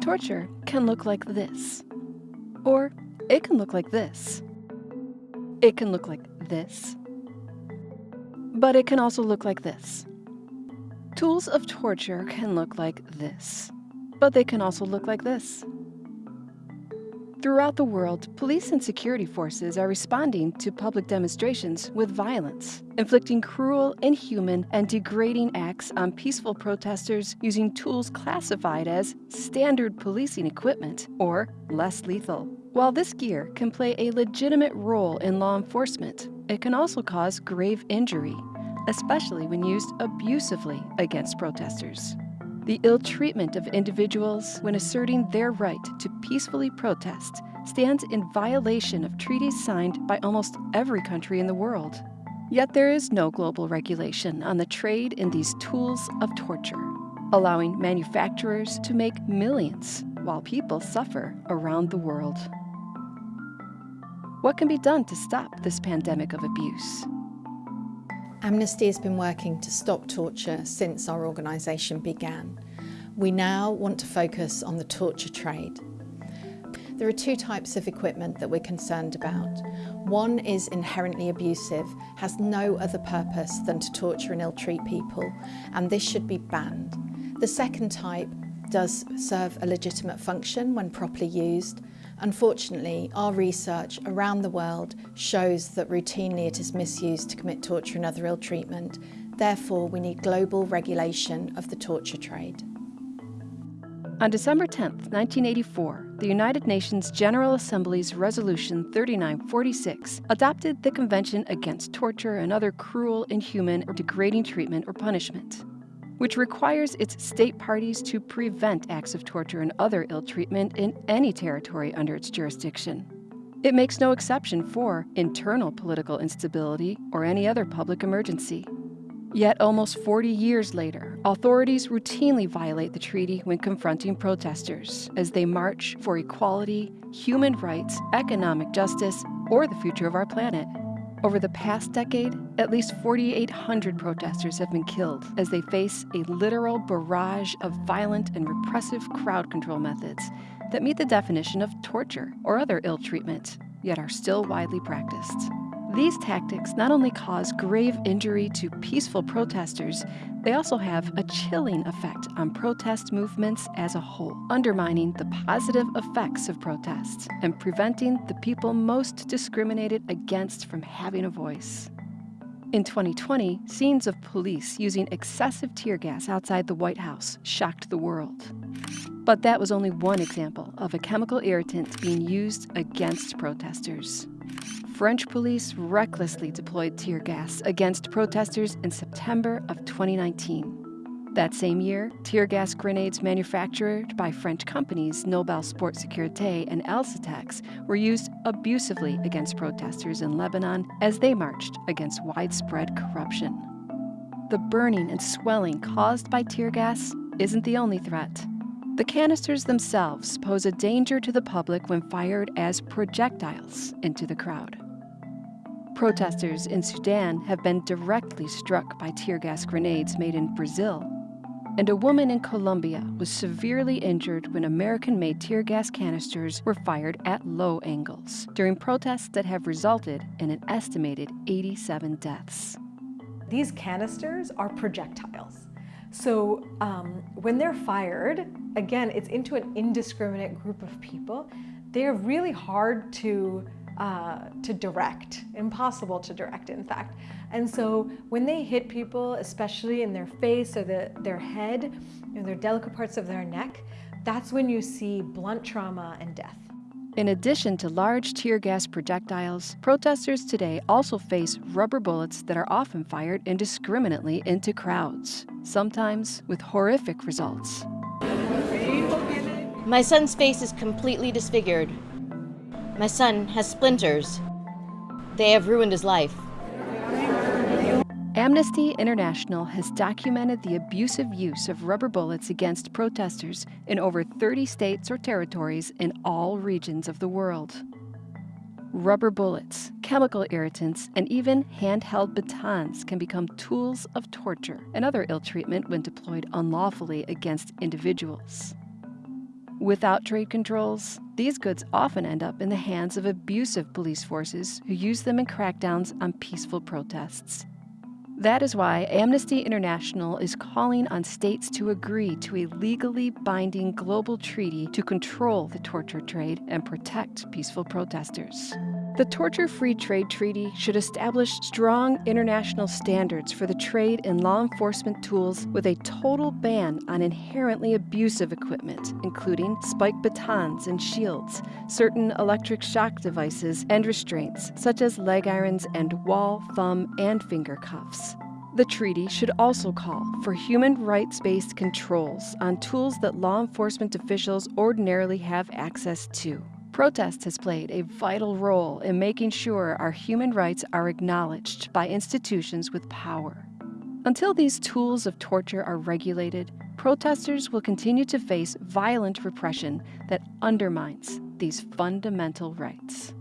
Torture can look like this. Or it can look like this. It can look like this. But it can also look like this. Tools of torture can look like this. But they can also look like this. Throughout the world, police and security forces are responding to public demonstrations with violence, inflicting cruel, inhuman, and degrading acts on peaceful protesters using tools classified as standard policing equipment or less lethal. While this gear can play a legitimate role in law enforcement, it can also cause grave injury, especially when used abusively against protesters the ill treatment of individuals when asserting their right to peacefully protest stands in violation of treaties signed by almost every country in the world. Yet there is no global regulation on the trade in these tools of torture, allowing manufacturers to make millions while people suffer around the world. What can be done to stop this pandemic of abuse? Amnesty has been working to stop torture since our organisation began. We now want to focus on the torture trade. There are two types of equipment that we're concerned about. One is inherently abusive, has no other purpose than to torture and ill-treat people, and this should be banned. The second type does serve a legitimate function when properly used, Unfortunately, our research around the world shows that routinely it is misused to commit torture and other ill treatment. Therefore, we need global regulation of the torture trade. On December 10, 1984, the United Nations General Assembly's Resolution 3946 adopted the Convention Against Torture and Other Cruel, Inhuman, or Degrading Treatment or Punishment which requires its state parties to prevent acts of torture and other ill treatment in any territory under its jurisdiction. It makes no exception for internal political instability or any other public emergency. Yet almost 40 years later, authorities routinely violate the treaty when confronting protesters as they march for equality, human rights, economic justice, or the future of our planet. Over the past decade, at least 4,800 protesters have been killed as they face a literal barrage of violent and repressive crowd control methods that meet the definition of torture or other ill treatment, yet are still widely practiced. These tactics not only cause grave injury to peaceful protesters, they also have a chilling effect on protest movements as a whole, undermining the positive effects of protests and preventing the people most discriminated against from having a voice. In 2020, scenes of police using excessive tear gas outside the White House shocked the world. But that was only one example of a chemical irritant being used against protesters. French police recklessly deployed tear gas against protesters in September of 2019. That same year, tear gas grenades manufactured by French companies Nobel Sport Sécurité and Alsetex were used abusively against protesters in Lebanon as they marched against widespread corruption. The burning and swelling caused by tear gas isn't the only threat. The canisters themselves pose a danger to the public when fired as projectiles into the crowd. Protesters in Sudan have been directly struck by tear gas grenades made in Brazil. And a woman in Colombia was severely injured when American made tear gas canisters were fired at low angles during protests that have resulted in an estimated 87 deaths. These canisters are projectiles. So um, when they're fired, again, it's into an indiscriminate group of people. They're really hard to uh, to direct, impossible to direct in fact. And so when they hit people, especially in their face or the, their head, or their delicate parts of their neck, that's when you see blunt trauma and death. In addition to large tear gas projectiles, protesters today also face rubber bullets that are often fired indiscriminately into crowds, sometimes with horrific results. My son's face is completely disfigured. My son has splinters. They have ruined his life. Amnesty International has documented the abusive use of rubber bullets against protesters in over 30 states or territories in all regions of the world. Rubber bullets, chemical irritants, and even handheld batons can become tools of torture and other ill treatment when deployed unlawfully against individuals. Without trade controls, these goods often end up in the hands of abusive police forces who use them in crackdowns on peaceful protests. That is why Amnesty International is calling on states to agree to a legally binding global treaty to control the torture trade and protect peaceful protesters. The Torture Free Trade Treaty should establish strong international standards for the trade in law enforcement tools with a total ban on inherently abusive equipment, including spike batons and shields, certain electric shock devices, and restraints, such as leg irons and wall, thumb, and finger cuffs. The treaty should also call for human rights based controls on tools that law enforcement officials ordinarily have access to. Protest has played a vital role in making sure our human rights are acknowledged by institutions with power. Until these tools of torture are regulated, protesters will continue to face violent repression that undermines these fundamental rights.